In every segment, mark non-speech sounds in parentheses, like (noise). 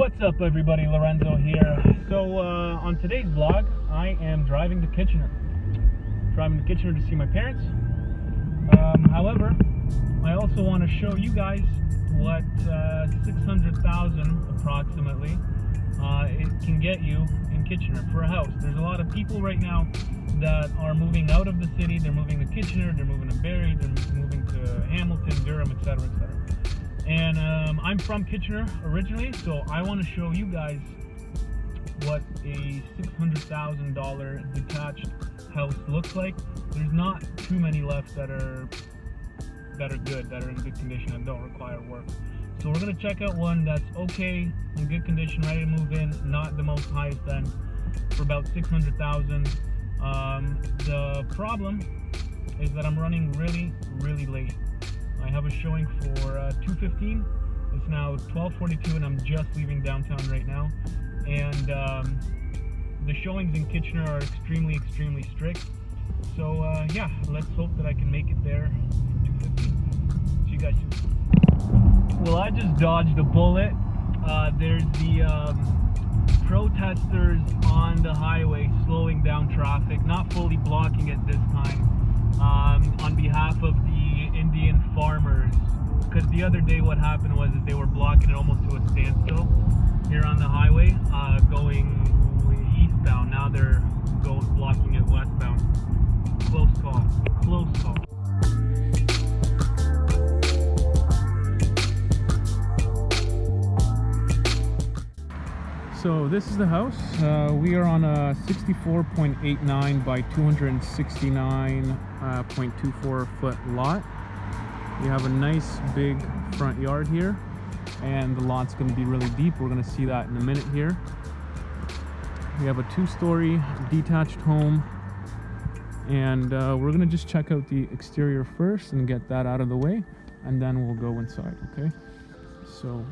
What's up everybody, Lorenzo here. So uh, on today's vlog, I am driving to Kitchener. Driving to Kitchener to see my parents. Um, however, I also want to show you guys what uh, 600,000 approximately uh, it can get you in Kitchener for a house. There's a lot of people right now that are moving out of the city. They're moving to Kitchener, they're moving to Barrie, they're moving to Hamilton, Durham, etc., etc. And um, I'm from Kitchener originally, so I want to show you guys what a $600,000 detached house looks like. There's not too many left that are that are good, that are in good condition and don't require work. So we're gonna check out one that's okay, in good condition, ready to move in, not the most highest end, for about 600,000. Um, the problem is that I'm running really, really late. I have a showing for uh, 2.15. It's now 12.42 and I'm just leaving downtown right now. And um, the showings in Kitchener are extremely, extremely strict. So uh, yeah, let's hope that I can make it there for 2.15. See you guys soon. Well, I just dodged a bullet. Uh, there's the um, protesters on the highway slowing down traffic, not fully blocking it this time, um, on behalf of Indian farmers. Because the other day what happened was that they were blocking it almost to a standstill here on the highway, uh, going eastbound. Now they're going blocking it westbound. Close call. Close call. So this is the house. Uh, we are on a 64.89 by 269.24 foot lot. We have a nice big front yard here and the lot's going to be really deep. We're going to see that in a minute here. We have a two-story detached home and uh, we're going to just check out the exterior first and get that out of the way and then we'll go inside, okay? So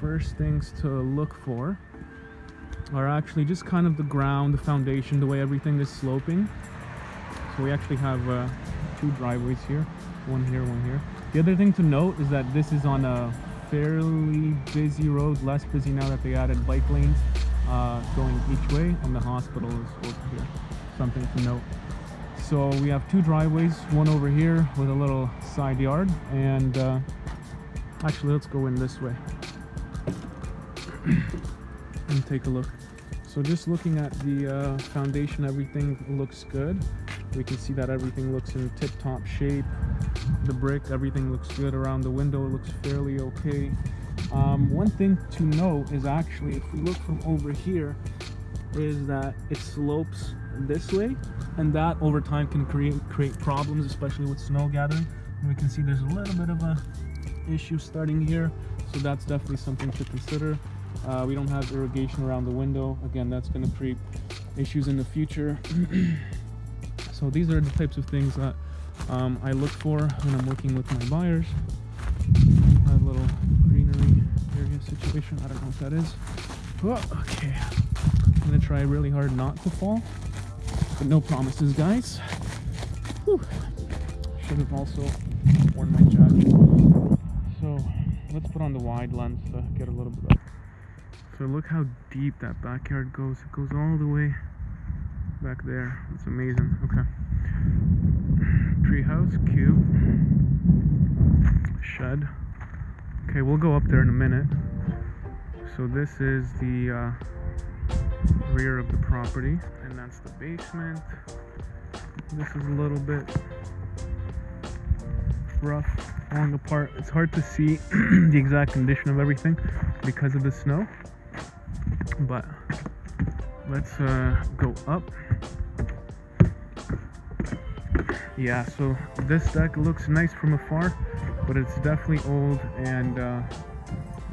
first things to look for are actually just kind of the ground, the foundation, the way everything is sloping. So we actually have uh, two driveways here, one here, one here. The other thing to note is that this is on a fairly busy road, less busy now that they added bike lanes uh, going each way, and the hospital is over here. Something to note. So we have two driveways, one over here with a little side yard, and uh, actually let's go in this way (clears throat) and take a look. So just looking at the uh, foundation, everything looks good. We can see that everything looks in tip-top shape. The brick, everything looks good around the window. It looks fairly okay. Um, one thing to note is actually, if we look from over here, is that it slopes this way, and that over time can create create problems, especially with snow gathering. And we can see there's a little bit of a issue starting here, so that's definitely something to consider. Uh, we don't have irrigation around the window. Again, that's going to create issues in the future. (clears throat) so these are the types of things that um, I look for when I'm working with my buyers. A little greenery area situation. I don't know what that is. Oh, okay. I'm going to try really hard not to fall. But no promises, guys. Whew. Should have also worn my jacket. So let's put on the wide lens to get a little bit of so look how deep that backyard goes. It goes all the way back there. It's amazing. Okay. Treehouse, cute. Shed. Okay, we'll go up there in a minute. So this is the uh, rear of the property, and that's the basement. This is a little bit rough, falling apart. It's hard to see (clears throat) the exact condition of everything because of the snow but let's uh, go up yeah so this deck looks nice from afar but it's definitely old and uh,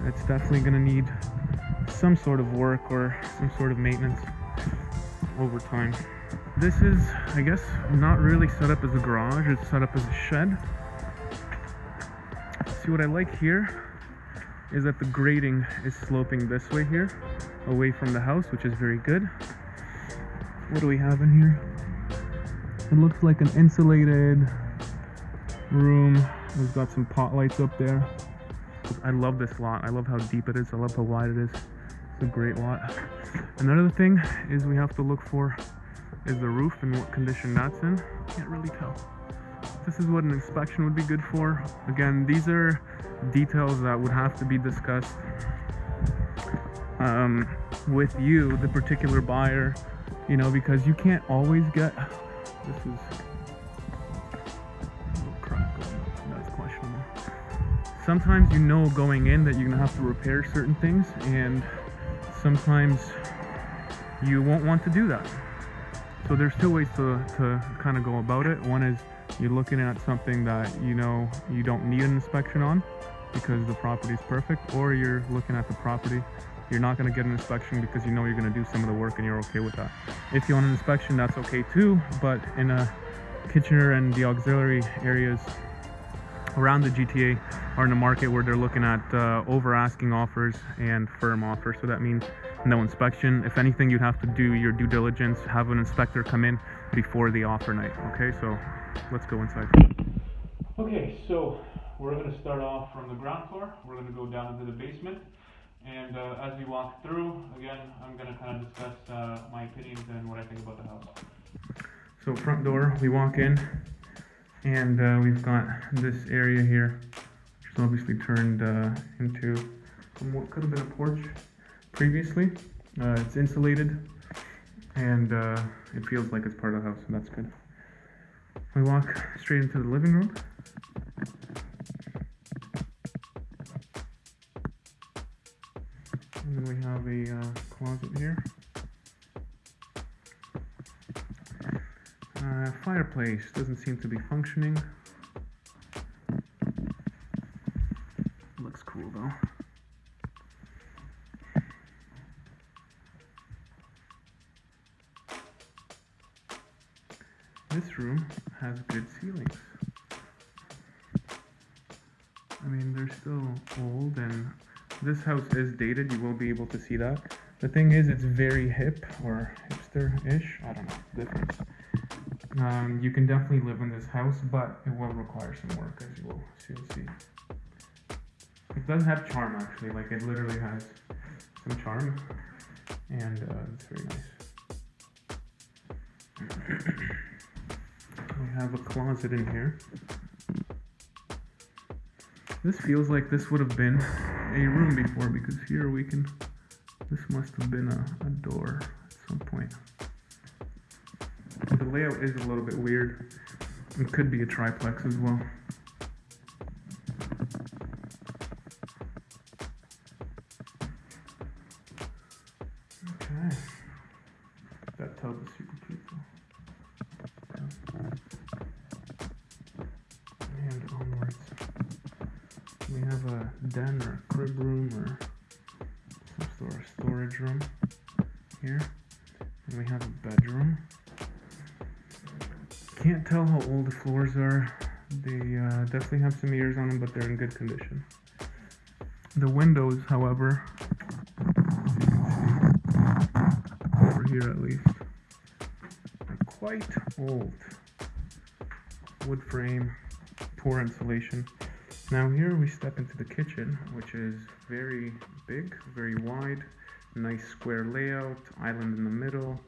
it's definitely gonna need some sort of work or some sort of maintenance over time this is I guess not really set up as a garage it's set up as a shed see what I like here is that the grading is sloping this way here away from the house, which is very good. What do we have in here? It looks like an insulated room. We've got some pot lights up there. I love this lot. I love how deep it is. I love how wide it is. It's a great lot. Another thing is we have to look for is the roof and what condition that's in. Can't really tell. This is what an inspection would be good for. Again, these are details that would have to be discussed um, with you, the particular buyer, you know, because you can't always get. This is. Sometimes you know going in that you're gonna have to repair certain things, and sometimes you won't want to do that. So there's two ways to, to kind of go about it. One is you're looking at something that you know you don't need an inspection on because the property is perfect, or you're looking at the property you're not going to get an inspection because you know you're going to do some of the work and you're okay with that. If you want an inspection, that's okay too, but in a Kitchener and the auxiliary areas around the GTA are in the market where they're looking at uh, over asking offers and firm offers. So that means no inspection. If anything, you'd have to do your due diligence, have an inspector come in before the offer night. Okay, so let's go inside. Okay, so we're going to start off from the ground floor. We're going to go down into the basement. And uh, as we walk through, again, I'm going to kind of discuss uh, my opinions and what I think about the house. So front door, we walk in, and uh, we've got this area here, which is obviously turned uh, into what could have been a porch previously. Uh, it's insulated, and uh, it feels like it's part of the house, so that's good. We walk straight into the living room. And then we have a uh, closet here. Uh, fireplace doesn't seem to be functioning. Looks cool though. This room has good ceilings. I mean, they're still old and this house is dated, you will be able to see that. The thing is, it's very hip or hipster-ish. I don't know, difference. Um, you can definitely live in this house, but it will require some work, as you will see. It does have charm, actually. Like, it literally has some charm, and uh, it's very nice. (clears throat) we have a closet in here. This feels like this would have been a room before because here we can, this must have been a, a door at some point. The layout is a little bit weird. It could be a triplex as well. Sort of storage room here. And we have a bedroom. Can't tell how old the floors are. They uh, definitely have some years on them, but they're in good condition. The windows, however, over here at least, are quite old. Wood frame, poor insulation. Now here we step into the kitchen, which is very big, very wide, nice square layout, island in the middle.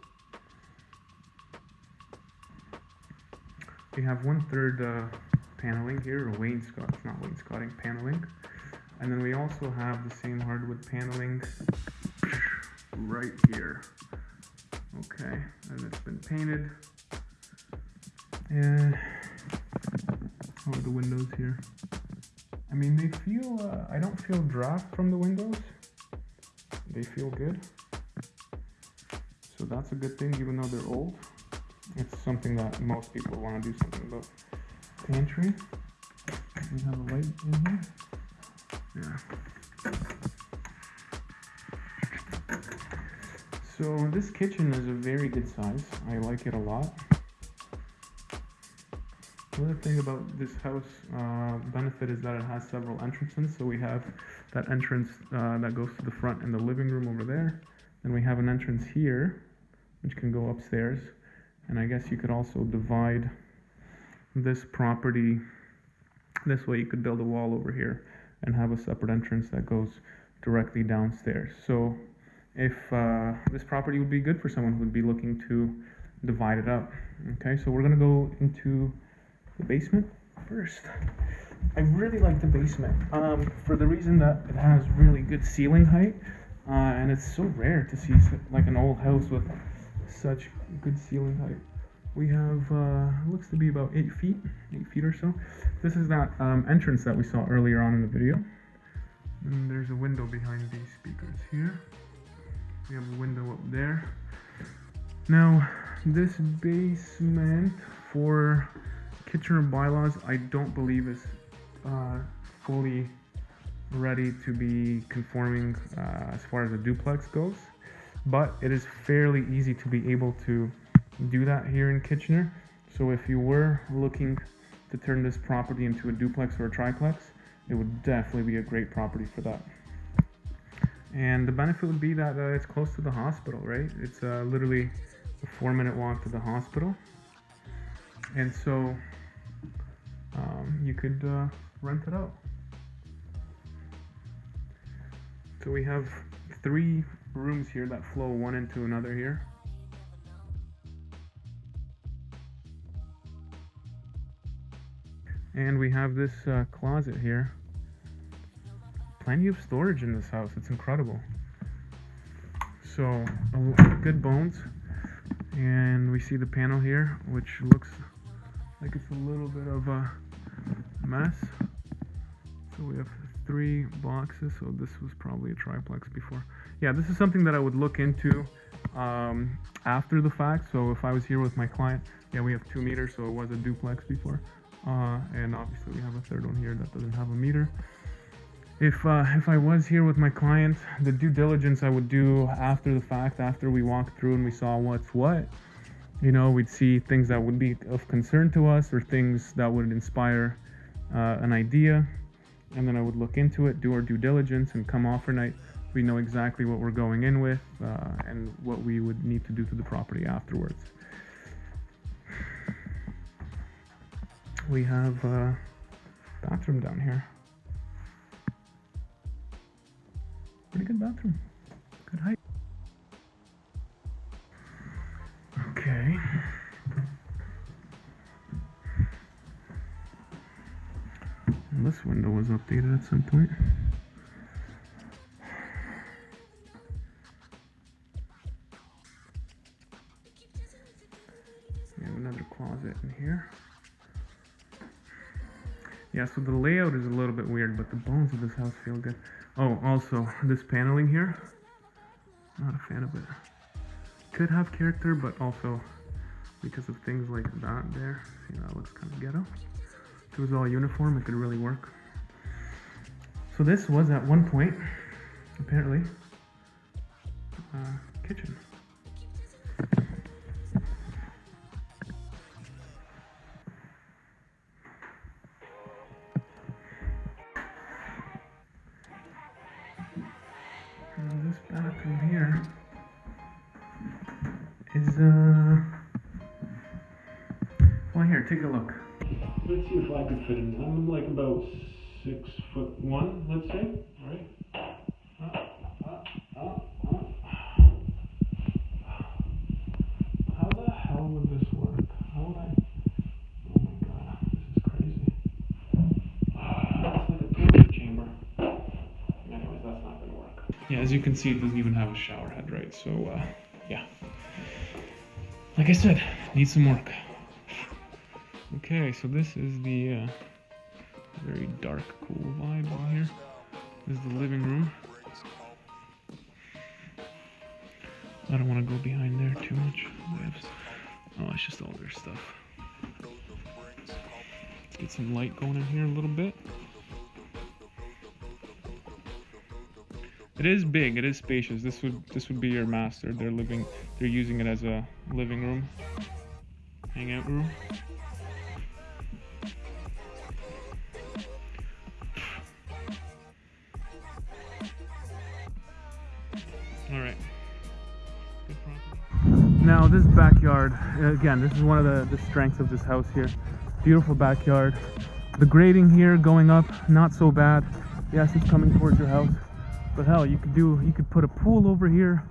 We have one third uh, paneling here, or wainscot, not wainscoting, paneling. And then we also have the same hardwood paneling right here. Okay, and it's been painted. And how are the windows here? I mean, they feel, uh, I don't feel draft from the windows. They feel good. So that's a good thing, even though they're old. It's something that most people want to do something about. Pantry. We have a light in here. Yeah. So this kitchen is a very good size. I like it a lot. Another thing about this house uh, benefit is that it has several entrances. So we have that entrance uh, that goes to the front in the living room over there. Then we have an entrance here, which can go upstairs. And I guess you could also divide this property this way. You could build a wall over here and have a separate entrance that goes directly downstairs. So if uh, this property would be good for someone who would be looking to divide it up. Okay, so we're gonna go into the basement first. I really like the basement um, for the reason that it has really good ceiling height, uh, and it's so rare to see like an old house with such good ceiling height. We have uh, looks to be about eight feet, eight feet or so. This is that um, entrance that we saw earlier on in the video. And there's a window behind these speakers here. We have a window up there. Now, this basement for Kitchener bylaws, I don't believe is uh, fully ready to be conforming uh, as far as a duplex goes, but it is fairly easy to be able to do that here in Kitchener. So if you were looking to turn this property into a duplex or a triplex, it would definitely be a great property for that. And the benefit would be that uh, it's close to the hospital, right? It's uh, literally a four minute walk to the hospital. And so um, you could uh, rent it out. So we have three rooms here that flow one into another here. And we have this uh, closet here. Plenty of storage in this house. It's incredible. So, good bones. And we see the panel here, which looks like it's a little bit of a mess. So we have three boxes. So this was probably a triplex before. Yeah, this is something that I would look into um, after the fact. So if I was here with my client, yeah, we have two meters, so it was a duplex before. Uh, and obviously we have a third one here that doesn't have a meter. If, uh, if I was here with my client, the due diligence I would do after the fact, after we walked through and we saw what's what, you know, we'd see things that would be of concern to us or things that would inspire uh, an idea. And then I would look into it, do our due diligence, and come offer night. We know exactly what we're going in with uh, and what we would need to do to the property afterwards. we have a bathroom down here. Pretty good bathroom. Good height. Updated at some point. We have another closet in here. Yeah, so the layout is a little bit weird, but the bones of this house feel good. Oh, also, this paneling here, not a fan of it. Could have character, but also because of things like that there. See, that looks kind of ghetto. If it was all uniform, it could really work. So this was at one point, apparently, uh, kitchen. this bathroom here is uh well here take a look let's see if i can fit in i'm like about six foot one let's say. Right how the hell would this work? How would i? Oh my god this is crazy. Torture chamber. Anyways that's not gonna work. Yeah as you can see it doesn't even have a shower head right? So uh yeah. Like I said, needs some work. Okay, so this is the uh, very dark, cool vibe in here. This is the living room. I don't want to go behind there too much. Oh, it's just all their stuff. Let's get some light going in here a little bit. It is big. It is spacious. This would this would be your master. They're living. They're using it as a living room, hangout room. This backyard, uh, again, this is one of the, the strengths of this house here. Beautiful backyard. The grading here going up, not so bad. Yes, it's coming towards your house. But hell, you could do you could put a pool over here.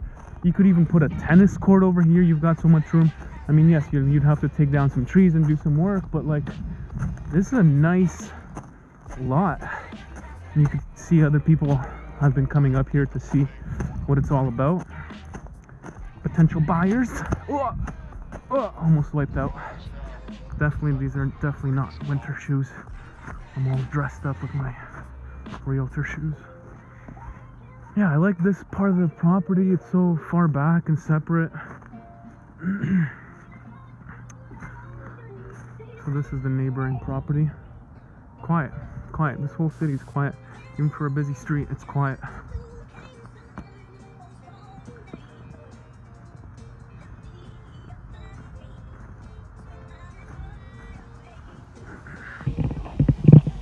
You could even put a tennis court over here. You've got so much room. I mean, yes, you- you'd have to take down some trees and do some work, but like, this is a nice lot. You could see other people have been coming up here to see what it's all about. Potential buyers. Oh, oh, almost wiped out. Definitely, these are definitely not winter shoes. I'm all dressed up with my realtor shoes. Yeah, I like this part of the property. It's so far back and separate. (clears throat) so this is the neighboring property. Quiet, quiet. This whole city is quiet. Even for a busy street, it's quiet.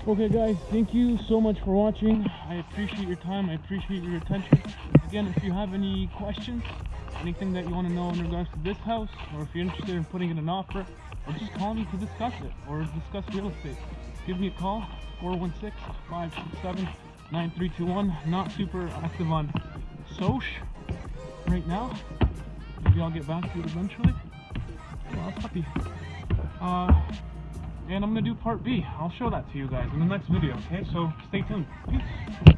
Okay guys, thank you so much for watching. I appreciate your time, I appreciate your attention. Again, if you have any questions, anything that you want to know in regards to this house, or if you're interested in putting in an offer, or just call me to discuss it, or discuss real estate, give me a call, 416-567-9321. Not super active on Soch right now. Maybe I'll get back to it eventually. Well, puppy. Uh, and I'm gonna do part B. I'll show that to you guys in the next video, okay? So stay tuned. Peace.